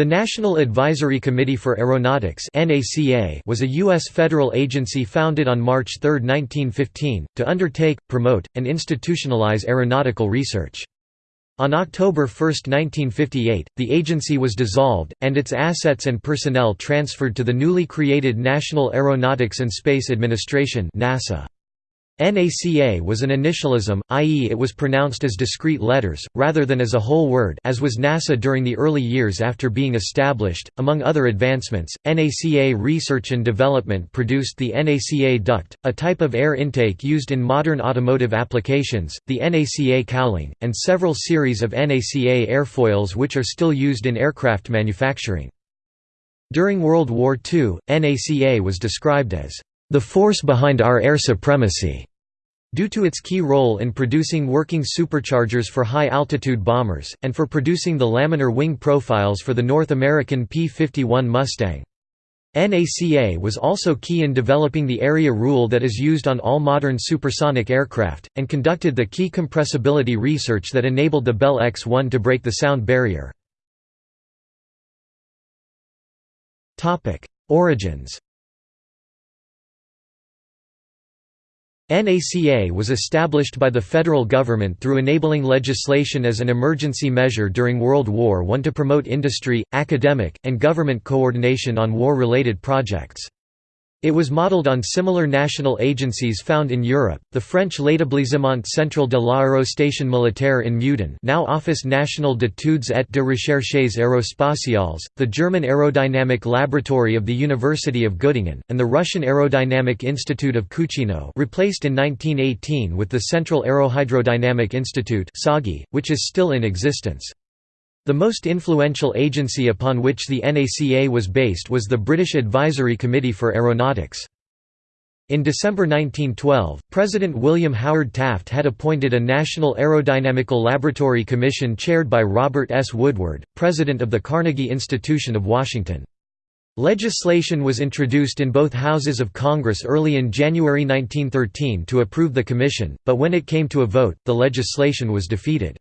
The National Advisory Committee for Aeronautics was a U.S. federal agency founded on March 3, 1915, to undertake, promote, and institutionalize aeronautical research. On October 1, 1958, the agency was dissolved, and its assets and personnel transferred to the newly created National Aeronautics and Space Administration NASA. NACA was an initialism, i.e. it was pronounced as discrete letters, rather than as a whole word as was NASA during the early years after being established. Among other advancements, NACA research and development produced the NACA duct, a type of air intake used in modern automotive applications, the NACA cowling, and several series of NACA airfoils which are still used in aircraft manufacturing. During World War II, NACA was described as the force behind our air supremacy. Due to its key role in producing working superchargers for high-altitude bombers, and for producing the laminar wing profiles for the North American P-51 Mustang. NACA was also key in developing the area rule that is used on all modern supersonic aircraft, and conducted the key compressibility research that enabled the Bell X-1 to break the sound barrier. Origins NACA was established by the federal government through enabling legislation as an emergency measure during World War I to promote industry, academic, and government coordination on war-related projects. It was modelled on similar national agencies found in Europe, the French L'Établissement Central de l'Aérostation Militaire in Meudon now Office National d'études et de recherches aérospatiales, the German Aerodynamic Laboratory of the University of Göttingen, and the Russian Aerodynamic Institute of Kuchino replaced in 1918 with the Central Aerohydrodynamic Institute which is still in existence. The most influential agency upon which the NACA was based was the British Advisory Committee for Aeronautics. In December 1912, President William Howard Taft had appointed a National Aerodynamical Laboratory Commission chaired by Robert S. Woodward, president of the Carnegie Institution of Washington. Legislation was introduced in both houses of Congress early in January 1913 to approve the commission, but when it came to a vote, the legislation was defeated.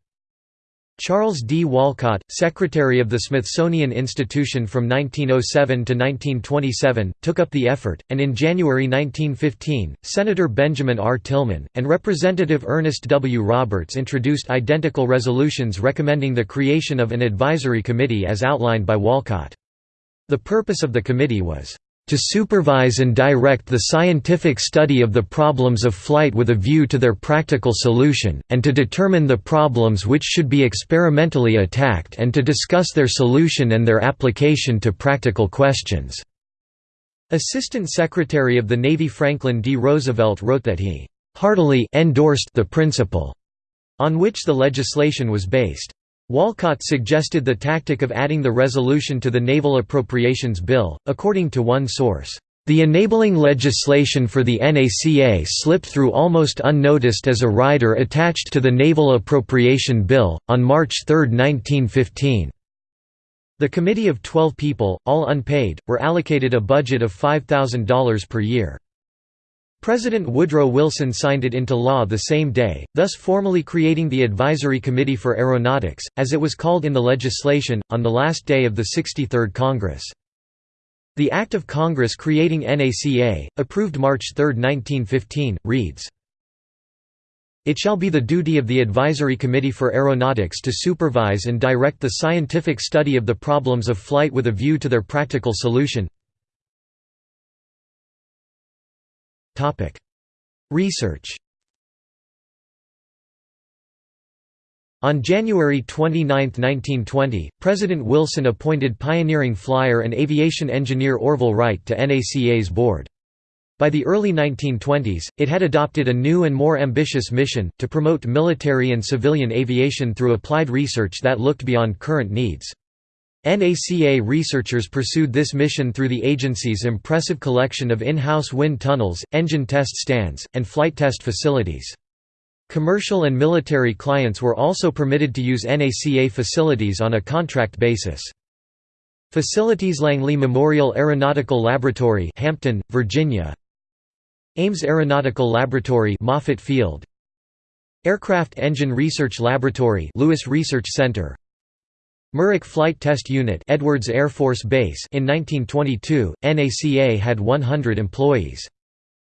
Charles D. Walcott, Secretary of the Smithsonian Institution from 1907 to 1927, took up the effort, and in January 1915, Senator Benjamin R. Tillman, and Representative Ernest W. Roberts introduced identical resolutions recommending the creation of an advisory committee as outlined by Walcott. The purpose of the committee was to supervise and direct the scientific study of the problems of flight with a view to their practical solution, and to determine the problems which should be experimentally attacked and to discuss their solution and their application to practical questions." Assistant Secretary of the Navy Franklin D. Roosevelt wrote that he "...heartily endorsed the principle," on which the legislation was based. Walcott suggested the tactic of adding the resolution to the Naval Appropriations Bill, according to one source. The enabling legislation for the NACA slipped through almost unnoticed as a rider attached to the Naval Appropriation Bill, on March 3, 1915. The committee of 12 people, all unpaid, were allocated a budget of $5,000 per year. President Woodrow Wilson signed it into law the same day, thus formally creating the Advisory Committee for Aeronautics, as it was called in the legislation, on the last day of the 63rd Congress. The Act of Congress creating NACA, approved March 3, 1915, reads, It shall be the duty of the Advisory Committee for Aeronautics to supervise and direct the scientific study of the problems of flight with a view to their practical solution Research On January 29, 1920, President Wilson appointed pioneering flyer and aviation engineer Orville Wright to NACA's board. By the early 1920s, it had adopted a new and more ambitious mission, to promote military and civilian aviation through applied research that looked beyond current needs. NACA researchers pursued this mission through the agency's impressive collection of in-house wind tunnels, engine test stands, and flight test facilities. Commercial and military clients were also permitted to use NACA facilities on a contract basis. Facilities Langley Memorial Aeronautical Laboratory Hampton, Virginia Ames Aeronautical Laboratory Moffett Field Aircraft Engine Research Laboratory Lewis Research Center Muroc Flight Test Unit Edwards Air Force Base in 1922, NACA had 100 employees.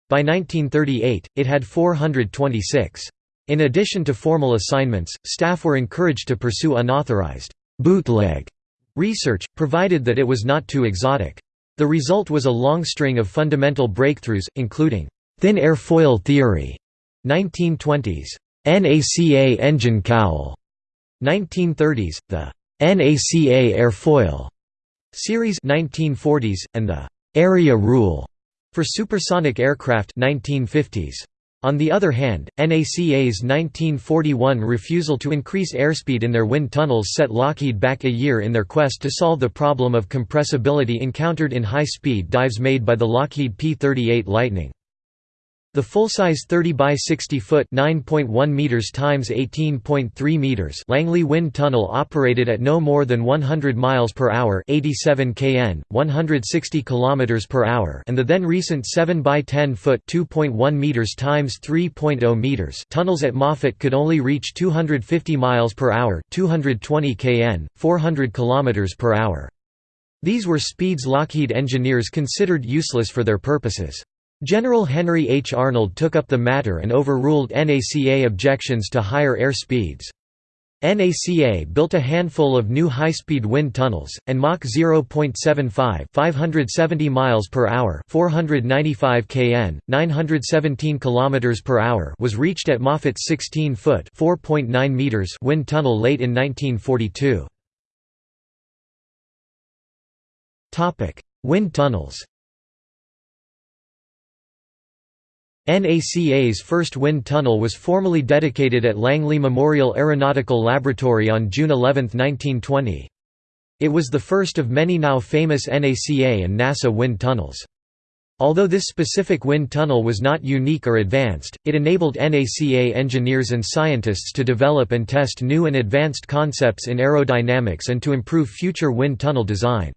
By 1938, it had 426. In addition to formal assignments, staff were encouraged to pursue unauthorized bootleg research, provided that it was not too exotic. The result was a long string of fundamental breakthroughs, including thin airfoil theory, 1920s, NACA engine cowl, 1930s, the NACA airfoil series 1940s, and the area rule for supersonic aircraft 1950s. On the other hand, NACA's 1941 refusal to increase airspeed in their wind tunnels set Lockheed back a year in their quest to solve the problem of compressibility encountered in high-speed dives made by the Lockheed P-38 Lightning. The full-size 30 by 60 foot (9.1 meters times 18.3 meters) Langley Wind Tunnel operated at no more than 100 miles per hour (87 kn, 160 kilometers per hour), and the then recent 7 by 10 foot (2.1 meters times 3.0 meters) tunnels at Moffett could only reach 250 miles per hour (220 kn, 400 kilometers per hour). These were speeds Lockheed engineers considered useless for their purposes. General Henry H. Arnold took up the matter and overruled NACA objections to higher air speeds. NACA built a handful of new high-speed wind tunnels, and Mach 0.75 570 miles per hour 495 kn, 917 km per hour was reached at Moffett's 16-foot 4.9 meters wind tunnel late in 1942. Wind tunnels NACA's first wind tunnel was formally dedicated at Langley Memorial Aeronautical Laboratory on June 11, 1920. It was the first of many now famous NACA and NASA wind tunnels. Although this specific wind tunnel was not unique or advanced, it enabled NACA engineers and scientists to develop and test new and advanced concepts in aerodynamics and to improve future wind tunnel design.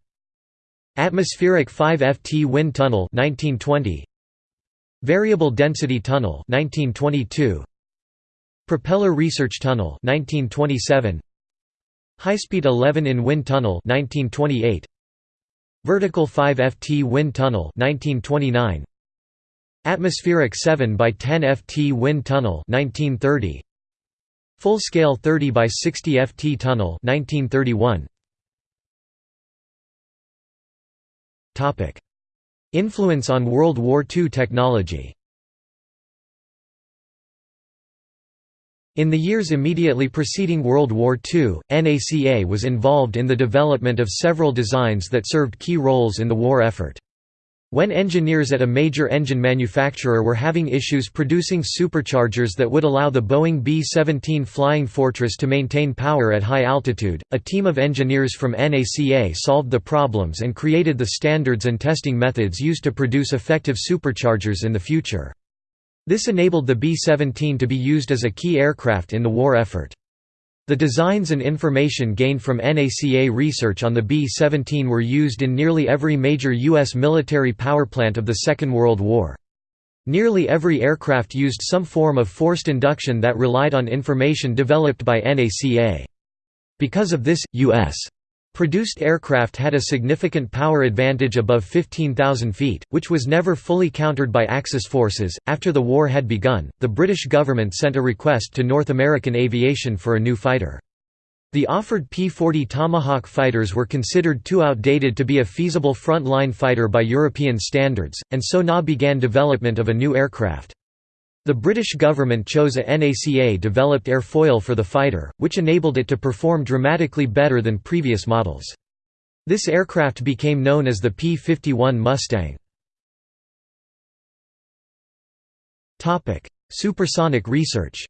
Atmospheric 5FT wind tunnel 1920, Variable Density Tunnel 1922 Propeller Research Tunnel 1927 High-Speed 11 in Wind Tunnel 1928 Vertical 5 FT Wind Tunnel 1929 Atmospheric 7 by 10 FT Wind Tunnel 1930 Full-scale 30 by 60 FT Tunnel 1931 Topic Influence on World War II technology In the years immediately preceding World War II, NACA was involved in the development of several designs that served key roles in the war effort. When engineers at a major engine manufacturer were having issues producing superchargers that would allow the Boeing B-17 Flying Fortress to maintain power at high altitude, a team of engineers from NACA solved the problems and created the standards and testing methods used to produce effective superchargers in the future. This enabled the B-17 to be used as a key aircraft in the war effort. The designs and information gained from NACA research on the B-17 were used in nearly every major U.S. military powerplant of the Second World War. Nearly every aircraft used some form of forced induction that relied on information developed by NACA. Because of this, U.S. Produced aircraft had a significant power advantage above 15,000 feet, which was never fully countered by Axis forces. After the war had begun, the British government sent a request to North American Aviation for a new fighter. The offered P-40 Tomahawk fighters were considered too outdated to be a feasible front-line fighter by European standards, and so NA began development of a new aircraft. The British government chose a NACA-developed airfoil for the fighter, which enabled it to perform dramatically better than previous models. This aircraft became known as the P-51 Mustang. Supersonic research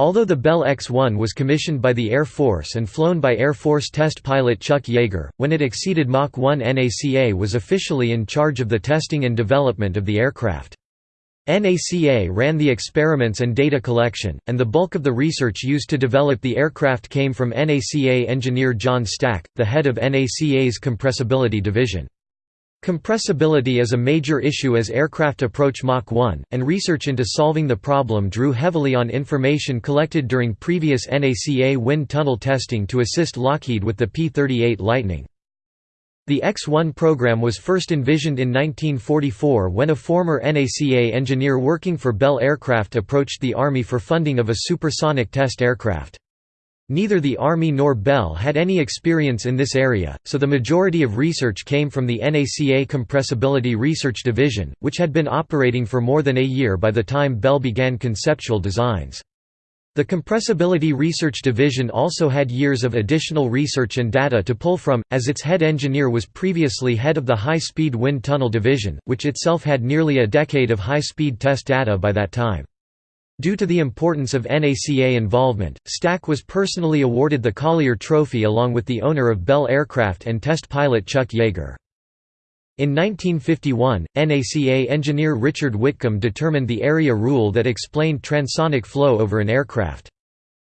Although the Bell X-1 was commissioned by the Air Force and flown by Air Force test pilot Chuck Yeager, when it exceeded Mach 1 NACA was officially in charge of the testing and development of the aircraft. NACA ran the experiments and data collection, and the bulk of the research used to develop the aircraft came from NACA engineer John Stack, the head of NACA's compressibility division. Compressibility is a major issue as aircraft approach Mach 1, and research into solving the problem drew heavily on information collected during previous NACA wind tunnel testing to assist Lockheed with the P-38 Lightning. The X-1 program was first envisioned in 1944 when a former NACA engineer working for Bell Aircraft approached the Army for funding of a supersonic test aircraft. Neither the Army nor Bell had any experience in this area, so the majority of research came from the NACA Compressibility Research Division, which had been operating for more than a year by the time Bell began conceptual designs. The Compressibility Research Division also had years of additional research and data to pull from, as its head engineer was previously head of the High-Speed Wind Tunnel Division, which itself had nearly a decade of high-speed test data by that time. Due to the importance of NACA involvement, Stack was personally awarded the Collier Trophy along with the owner of Bell Aircraft and test pilot Chuck Yeager. In 1951, NACA engineer Richard Whitcomb determined the area rule that explained transonic flow over an aircraft.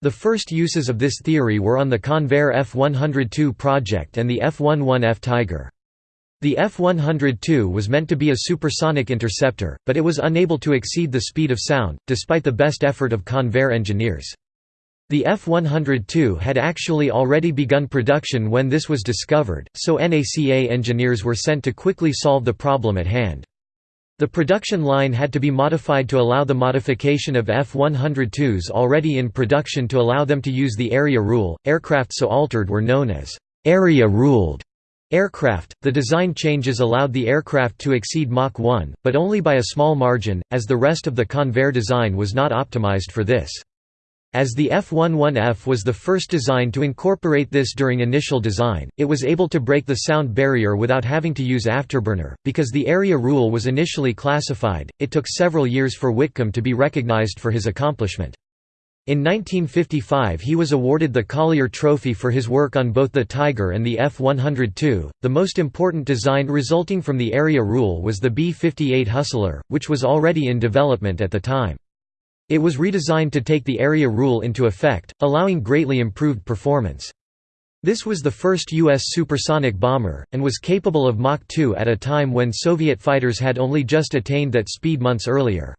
The first uses of this theory were on the Convair F-102 project and the F-11F Tiger. The F-102 was meant to be a supersonic interceptor, but it was unable to exceed the speed of sound, despite the best effort of Convair engineers. The F-102 had actually already begun production when this was discovered, so NACA engineers were sent to quickly solve the problem at hand. The production line had to be modified to allow the modification of F-102s already in production to allow them to use the area rule. Aircraft so altered were known as area ruled Aircraft – The design changes allowed the aircraft to exceed Mach 1, but only by a small margin, as the rest of the Convair design was not optimized for this. As the F-11F was the first design to incorporate this during initial design, it was able to break the sound barrier without having to use afterburner. Because the area rule was initially classified, it took several years for Whitcomb to be recognized for his accomplishment. In 1955 he was awarded the Collier Trophy for his work on both the Tiger and the F-102. The most important design resulting from the area rule was the B-58 Hustler, which was already in development at the time. It was redesigned to take the area rule into effect, allowing greatly improved performance. This was the first U.S. supersonic bomber, and was capable of Mach 2 at a time when Soviet fighters had only just attained that speed months earlier.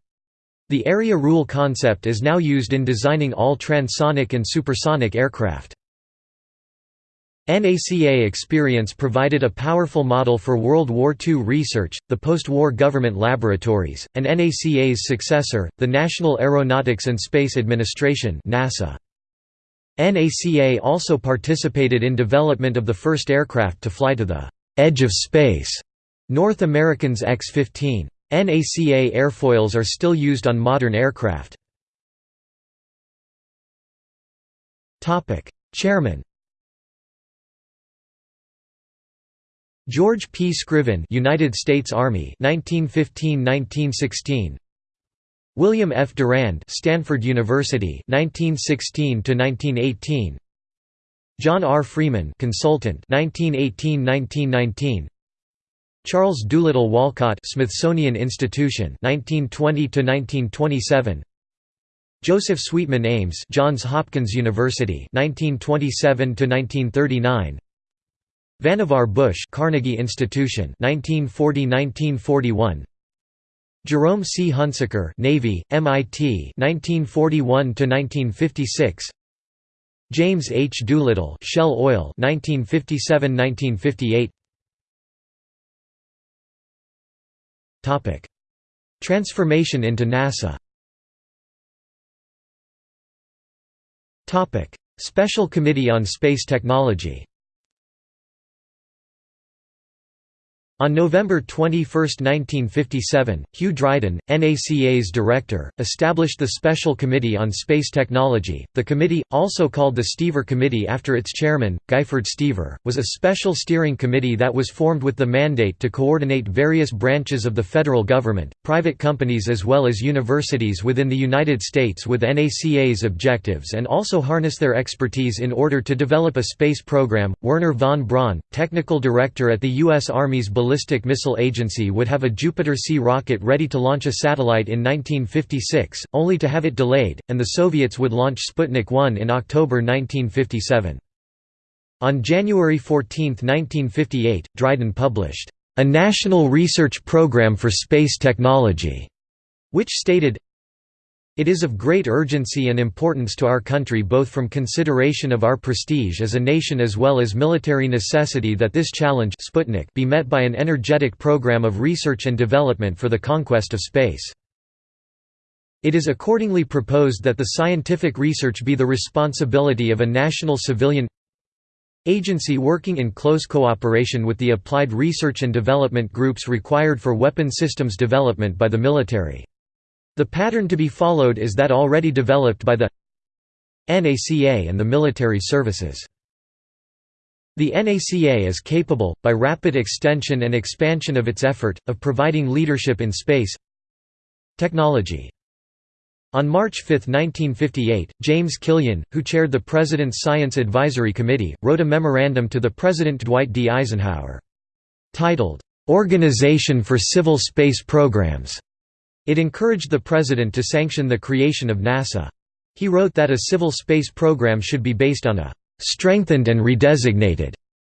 The area rule concept is now used in designing all transonic and supersonic aircraft. NACA experience provided a powerful model for World War II research, the post-war government laboratories, and NACA's successor, the National Aeronautics and Space Administration NASA. NACA also participated in development of the first aircraft to fly to the «edge of space», North American's X-15. NACA airfoils are still used on modern aircraft. Chairman George P. Scriven, United States Army, 1915–1916. William F. Durand, Stanford University, 1916 1918. John R. Freeman, consultant, 1918–1919. Charles Doolittle Walcott Smithsonian Institution 1920 to 1927 Joseph Sweetman Ames Johns Hopkins University 1927 to 1939 Vannevar Bush Carnegie Institution 1940-1941 Jerome C. Hunsaker Navy MIT 1941 to 1956 James H. Doolittle Shell Oil 1957-1958 Transformation into NASA. Special Committee on Space Technology On November 21, 1957, Hugh Dryden, NACA's director, established the Special Committee on Space Technology. The committee, also called the Stever Committee after its chairman, Guyford Stever, was a special steering committee that was formed with the mandate to coordinate various branches of the federal government, private companies as well as universities within the United States with NACA's objectives and also harness their expertise in order to develop a space program. Wernher von Braun, technical director at the U.S. Army's Ballistic Missile Agency would have a Jupiter-C rocket ready to launch a satellite in 1956, only to have it delayed, and the Soviets would launch Sputnik 1 in October 1957. On January 14, 1958, Dryden published, "...a national research program for space technology", which stated, it is of great urgency and importance to our country both from consideration of our prestige as a nation as well as military necessity that this challenge Sputnik be met by an energetic program of research and development for the conquest of space. It is accordingly proposed that the scientific research be the responsibility of a national civilian agency working in close cooperation with the applied research and development groups required for weapon systems development by the military. The pattern to be followed is that already developed by the NACA and the military services. The NACA is capable, by rapid extension and expansion of its effort, of providing leadership in space technology. On March 5, 1958, James Killian, who chaired the President's Science Advisory Committee, wrote a memorandum to the President Dwight D. Eisenhower. Titled, "'Organization for Civil Space Programs' It encouraged the President to sanction the creation of NASA. He wrote that a civil space program should be based on a «strengthened and redesignated»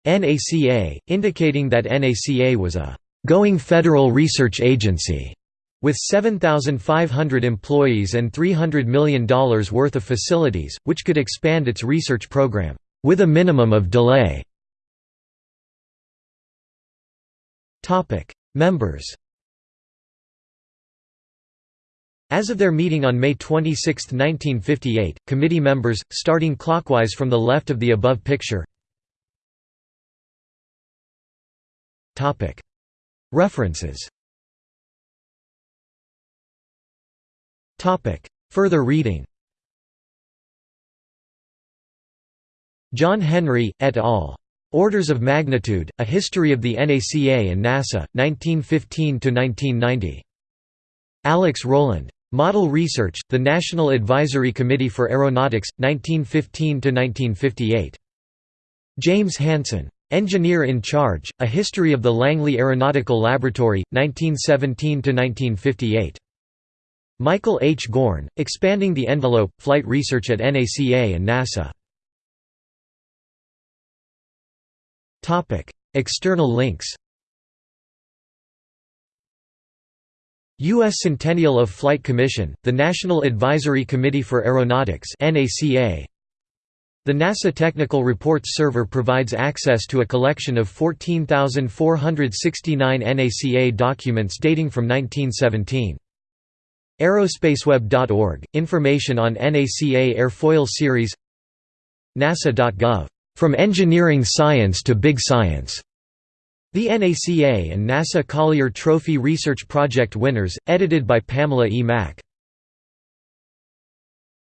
NACA, indicating that NACA was a «going federal research agency» with 7,500 employees and $300 million worth of facilities, which could expand its research program, with a minimum of delay. Members As of their meeting on May 26, 1958, committee members, starting clockwise from the left of the above picture References Further reading John Henry, et al. Orders of Magnitude, A History of the NACA and NASA, 1915–1990. Alex Roland. Model Research, the National Advisory Committee for Aeronautics, 1915–1958. James Hansen. Engineer in Charge, A History of the Langley Aeronautical Laboratory, 1917–1958. Michael H. Gorn, Expanding the Envelope, Flight Research at NACA and NASA. External links U.S. Centennial of Flight Commission, the National Advisory Committee for Aeronautics. The NASA Technical Reports Server provides access to a collection of 14,469 NACA documents dating from 1917. Aerospaceweb.org, information on NACA airfoil series NASA.gov. From Engineering Science to Big Science. The NACA and NASA Collier Trophy Research Project winners, edited by Pamela E. Mack.